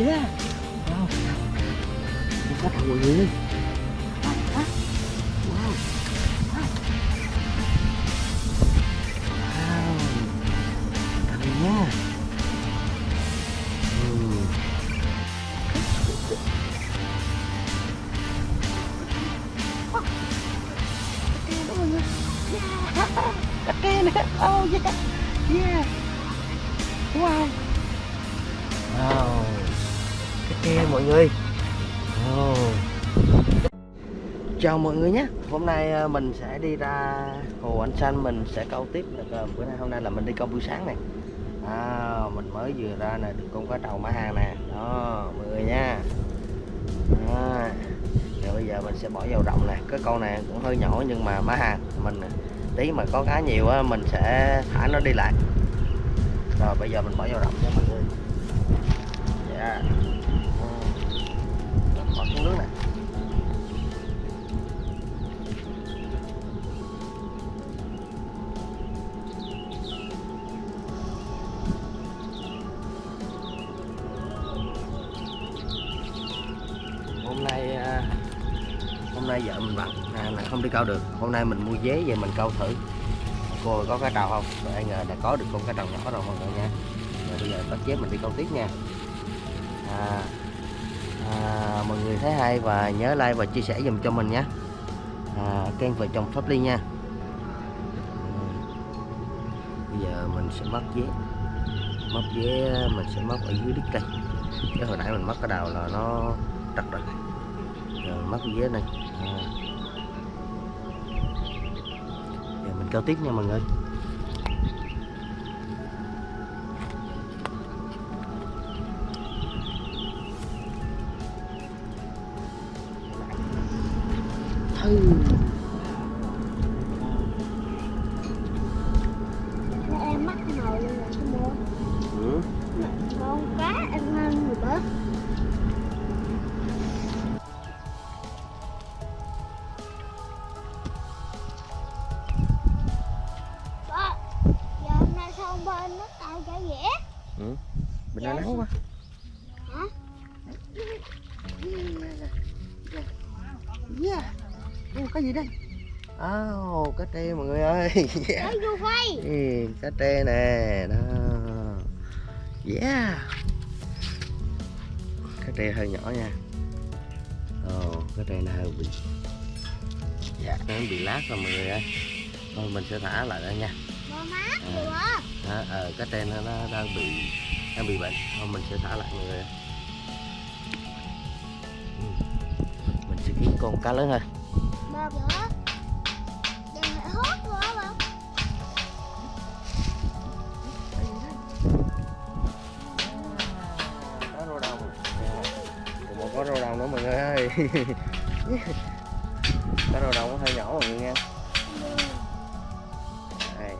yeah. Wow. Có thầu mọi người wow. Wow. Thầu nha. Nữa. Oh yeah. Yeah. Wow. Wow Kê mọi người. Oh. Chào mọi người nhé. Hôm nay à, mình sẽ đi ra Hồ Anh Xanh Mình sẽ câu tiếp được à, Bữa nay hôm nay là mình đi câu buổi sáng này. À, Mình mới vừa ra nè Được con cá trầu mã hàng nè. Đó mọi người nha. Đó. Rồi bây giờ mình sẽ bỏ vào rộng nè. Cái con này cũng hơi nhỏ nhưng mà má hàng Mình tí mà có cá nhiều á mình sẽ thả nó đi lại. Rồi bây giờ mình bỏ vào rộng nha mọi nước này. Hôm nay à, hôm nay vợ mình bận à, là không đi câu được. Hôm nay mình mua vé về mình câu thử. Cô có cá trầu không? Rồi ai ngờ là có được con cá trầu nhỏ rồi mọi người nha. Rồi bây giờ có chép mình đi câu tiếp nha. À, à, mọi người thấy hay và nhớ like và chia sẻ dùm cho mình nhé. À, kênh vợ chồng pháp ly nha. Ừ. Bây giờ mình sẽ mất vé. Mất vé mình sẽ mất ở dưới đít cây. Cái hồi nãy mình mất cái đầu là nó trật rồi. Giờ mất vé này. À. giờ mình câu tiếp nha mọi người. Em mắc cái nồi cái mua ừ. con cá em hơn người bớt Ba, giờ hôm nay sao ông bên nó tạo cả dẻ ừ. bên nắng quá hả yeah Ồ, cái gì đây? Oh, cá trê mọi người ơi. Yeah. Ừ, cá trê nè đó. Yeah. Cá trê hơi nhỏ nha. Ồ cá trê này hơi bị dạ nó bị lát rồi mọi người ơi. Thôi mình sẽ thả lại đây nha. À. ờ, cá trê nó, nó đang bị đang bị bệnh. Thôi mình sẽ thả lại mọi người ơi. Ừ. mình sẽ kiếm con cá lớn hơn ba bữa hốt nữa ba có rô đồng một có rô đồng nữa mọi người ơi. Có rô đồng hơi nhỏ mọi người nha người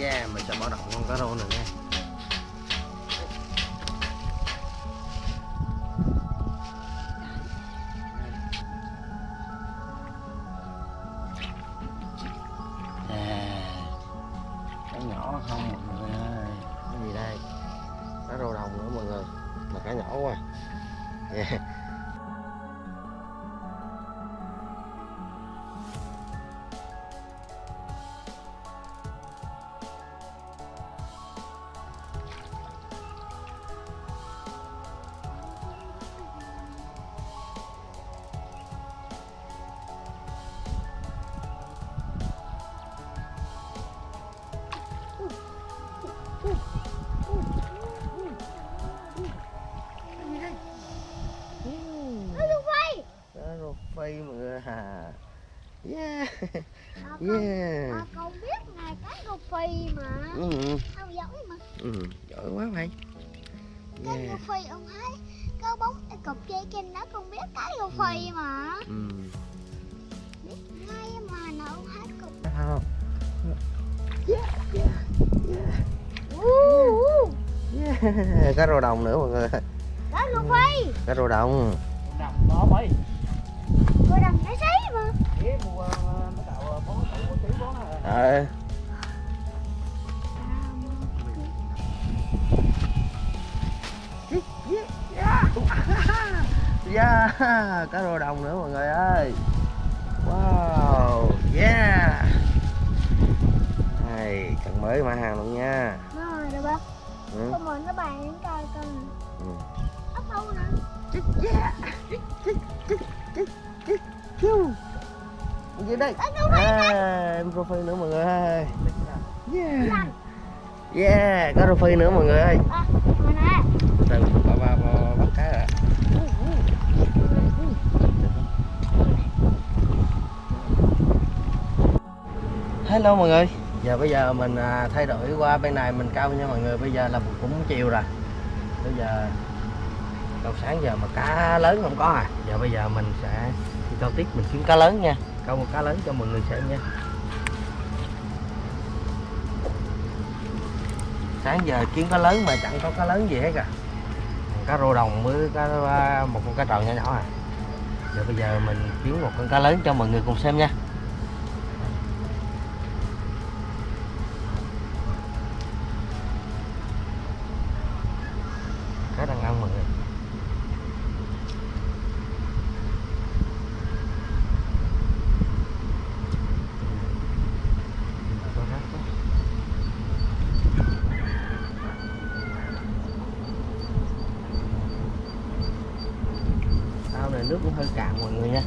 yeah, mình sẽ bỏ độc con cá rô này nha yeah à, con, yeah. con biết ngày cá rô phi mà. Ừ, không giỏi mà. Ừ, giỏi quá mày. Cá rô yeah phi ông thấy có bóng cái cục dây trên đó con biết cá rô phi mà. Ừ. biết ngay mà nào ông thấy cục. Không yeah yeah yeah. Uh. yeah cá rô đồng nữa mọi người. Đó luôn phi. Cá rô đồng. Nằm đó mấy rồi đầm nó xí mà. Nó tạo bó ờ yeah cá rô đồng nữa mọi người ơi wow yeah này cần mới mã hàng luôn nha rồi được không ừ. không muốn nó bàn đến coi con Ừ. ốc đâu nè yeah dưới đây. À, phi nữa mọi người ơi. Yeah. Yeah có rô phi nữa mọi người ơi. À, bắt cá rồi hello mọi người. Giờ bây giờ mình à, thay đổi qua bên này mình câu nha mọi người. Bây giờ là cũng chiều rồi. Bây giờ câu sáng giờ mà cá lớn không có à. Giờ bây giờ mình sẽ câu tiếp mình kiếm cá lớn nha. Câu một cá lớn cho mọi người xem nha. Sáng giờ kiếm cá lớn mà chẳng có cá lớn gì hết à. Cá rô đồng với cá một con cá tròn nhỏ nhỏ à. Giờ bây giờ mình kiếm một con cá lớn cho mọi người cùng xem nha cá đang ăn mọi người Có rác quá. ao này nước cũng hơi cạn mọi người nha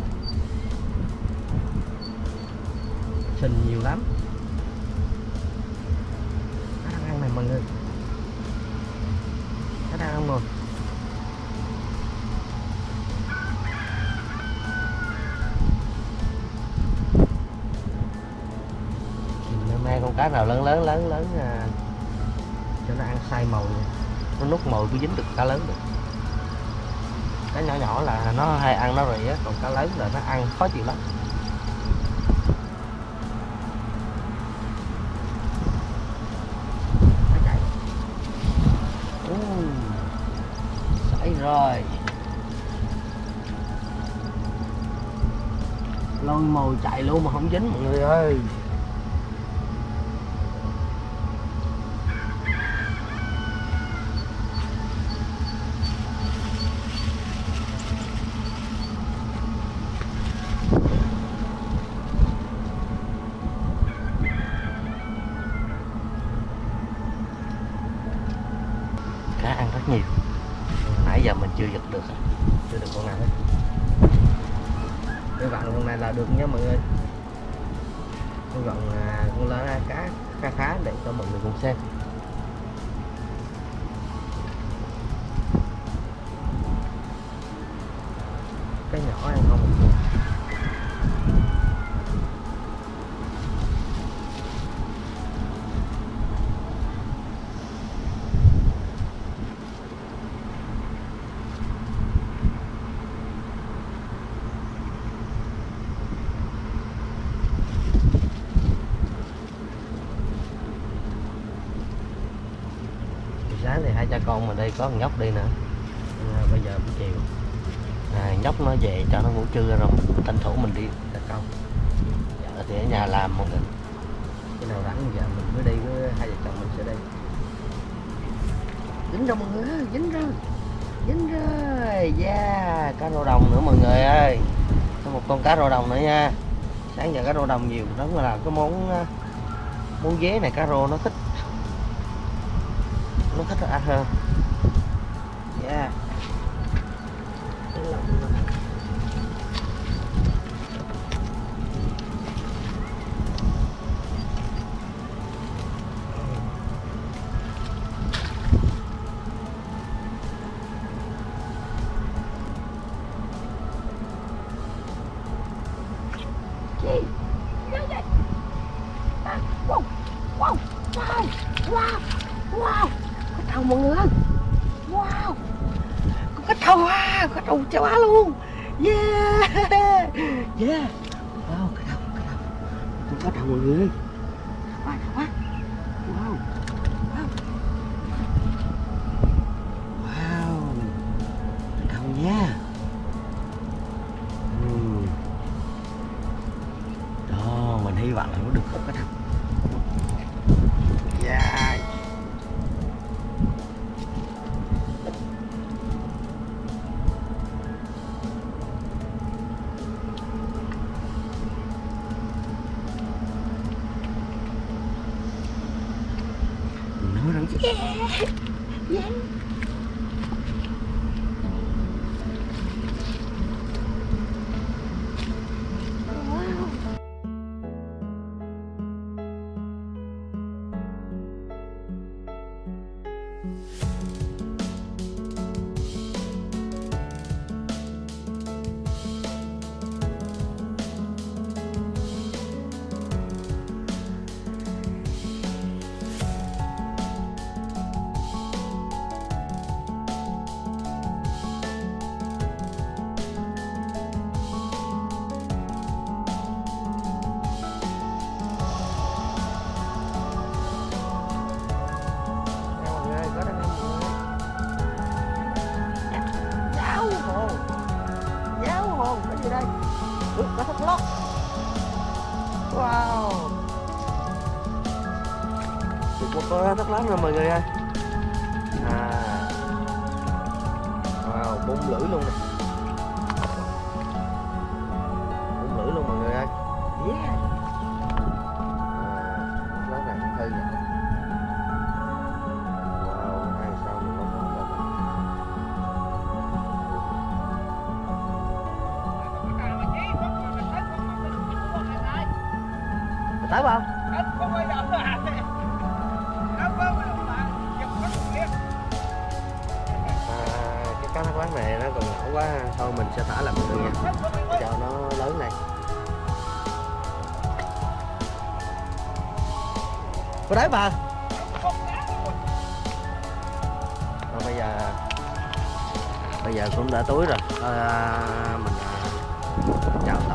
sình nhiều lắm. Nó đang ăn này mọi người. Nó đang ăn rồi mang con cá nào lớn lớn lớn lớn à, cho nó ăn sai mồi nó nút mồi cứ dính được cá lớn được. Cá nhỏ nhỏ là nó hay ăn nó rỉ á còn cá lớn là nó ăn khó chịu lắm Nó chạy. Ui, xảy rồi lôi mồi chạy luôn mà không dính mọi người ơi cá ăn rất nhiều nãy giờ mình chưa giật được chưa được con nào hết hy vọng con này là được nha mọi người. Tôi vọng con lá cá khá khá để cho mọi người cùng xem. Cái nhỏ ăn không cha con mình đây có nhóc đi nữa. À, bây giờ buổi chiều. À, nhóc nó về cho nó ngủ trưa rồi tranh thủ mình đi cha con. Giờ thì ở nhà làm một mình cái nào rảnh giờ mình mới đi với hai vợ chồng mình sẽ đi. Dính rồi mọi người ơi dính rồi dính rồi yeah dạ, cá rô đồng nữa mọi người ơi. Có một con cá rô đồng nữa nha. Sáng giờ cá rô đồng nhiều đó là cái món à, món dế này cá rô nó thích của thích ăn hơn. Yeah. Wow, wow, wow, wow, wow, mọi người. Wow, có cá trâu à, có trâu châu Á luôn. Yeah, yeah. Wow, cá trâu, cá trâu, con cá trâu mọi người quá quá Yeah. Yeah. Gì đây. Ừ, có thất lóc wow. Được một con thất lót rồi mọi người ơi. À. Wow bung lưỡi luôn nè. Quá ha. thôi mình sẽ thả lại mọi nha. Cho nó lớn này. Có đấy bà Rồi bây giờ bây giờ cũng đã tối rồi. Thôi, à, mình à, chào